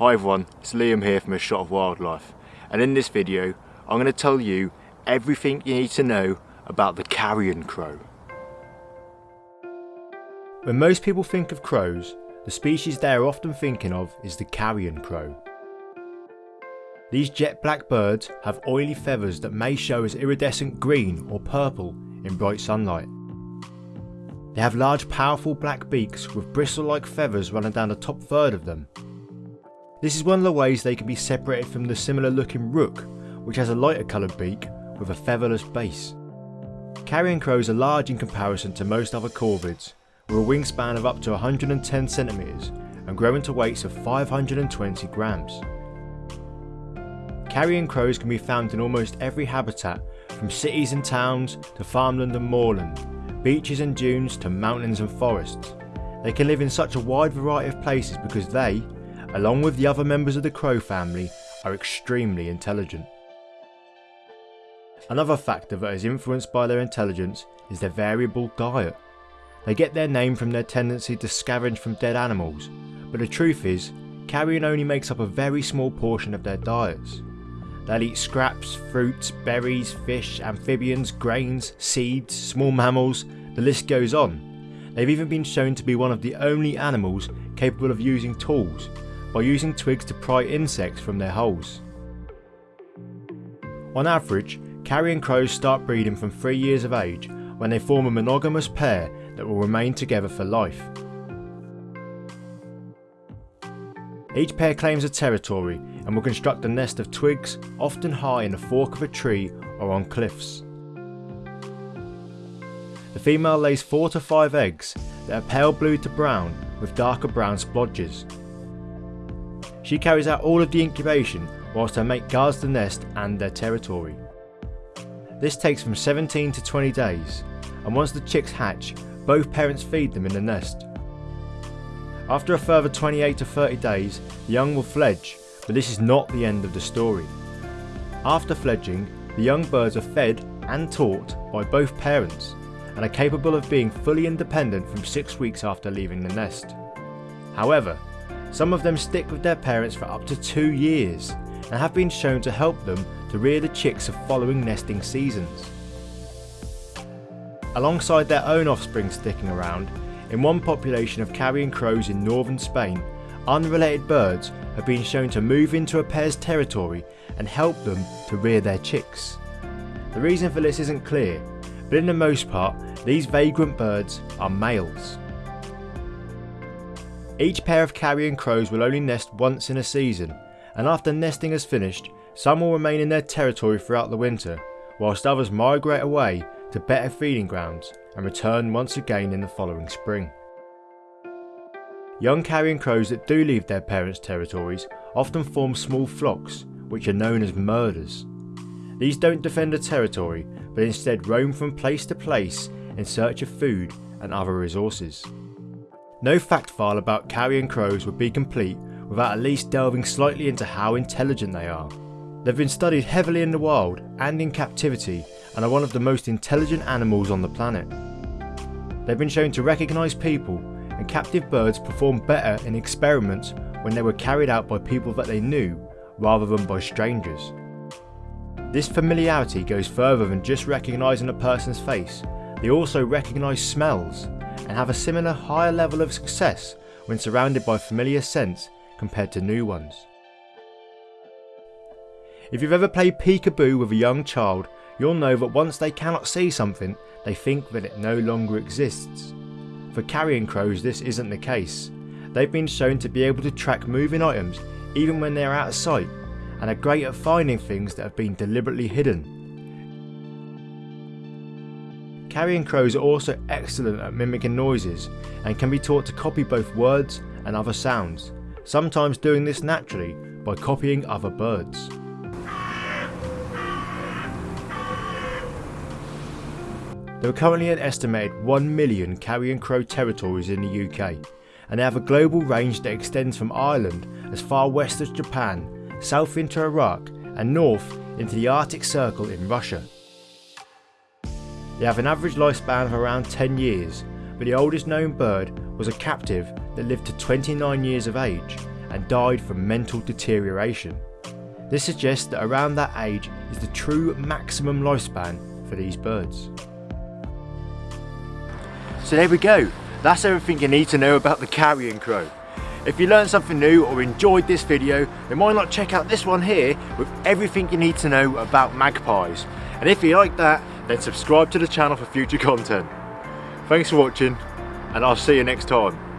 Hi everyone, it's Liam here from A Shot of Wildlife and in this video I'm going to tell you everything you need to know about the carrion crow. When most people think of crows, the species they are often thinking of is the carrion crow. These jet black birds have oily feathers that may show as iridescent green or purple in bright sunlight. They have large powerful black beaks with bristle-like feathers running down the top third of them this is one of the ways they can be separated from the similar looking rook, which has a lighter coloured beak with a featherless base. Carrion crows are large in comparison to most other corvids, with a wingspan of up to 110 centimetres and grow into weights of 520 grams. Carrion crows can be found in almost every habitat, from cities and towns to farmland and moorland, beaches and dunes to mountains and forests. They can live in such a wide variety of places because they, along with the other members of the crow family, are extremely intelligent. Another factor that is influenced by their intelligence is their variable diet. They get their name from their tendency to scavenge from dead animals, but the truth is, carrion only makes up a very small portion of their diets. They'll eat scraps, fruits, berries, fish, amphibians, grains, seeds, small mammals, the list goes on. They've even been shown to be one of the only animals capable of using tools, by using twigs to pry insects from their holes. On average, carrion crows start breeding from 3 years of age when they form a monogamous pair that will remain together for life. Each pair claims a territory and will construct a nest of twigs, often high in the fork of a tree or on cliffs. The female lays 4 to 5 eggs that are pale blue to brown with darker brown splodges. She carries out all of the incubation whilst her mate guards the nest and their territory. This takes from 17 to 20 days and once the chicks hatch, both parents feed them in the nest. After a further 28 to 30 days, the young will fledge, but this is not the end of the story. After fledging, the young birds are fed and taught by both parents and are capable of being fully independent from 6 weeks after leaving the nest. However, some of them stick with their parents for up to two years and have been shown to help them to rear the chicks of following nesting seasons. Alongside their own offspring sticking around, in one population of carrion crows in northern Spain, unrelated birds have been shown to move into a pair's territory and help them to rear their chicks. The reason for this isn't clear, but in the most part, these vagrant birds are males. Each pair of carrion crows will only nest once in a season, and after nesting is finished, some will remain in their territory throughout the winter, whilst others migrate away to better feeding grounds and return once again in the following spring. Young carrion crows that do leave their parents' territories often form small flocks, which are known as murders. These don't defend a territory, but instead roam from place to place in search of food and other resources. No fact file about carrion crows would be complete without at least delving slightly into how intelligent they are. They've been studied heavily in the wild and in captivity and are one of the most intelligent animals on the planet. They've been shown to recognise people and captive birds perform better in experiments when they were carried out by people that they knew rather than by strangers. This familiarity goes further than just recognising a person's face, they also recognise smells and have a similar higher level of success when surrounded by familiar scents compared to new ones. If you've ever played peekaboo with a young child, you'll know that once they cannot see something, they think that it no longer exists. For carrion crows this isn't the case. They've been shown to be able to track moving items even when they are out of sight and are great at finding things that have been deliberately hidden Carrion crows are also excellent at mimicking noises and can be taught to copy both words and other sounds, sometimes doing this naturally by copying other birds. There are currently an estimated 1 million carrion crow territories in the UK, and they have a global range that extends from Ireland as far west as Japan, south into Iraq, and north into the Arctic Circle in Russia. They have an average lifespan of around 10 years, but the oldest known bird was a captive that lived to 29 years of age and died from mental deterioration. This suggests that around that age is the true maximum lifespan for these birds. So there we go, that's everything you need to know about the carrion crow. If you learned something new or enjoyed this video, then why not check out this one here with everything you need to know about magpies. And if you like that, then subscribe to the channel for future content. Thanks for watching, and I'll see you next time.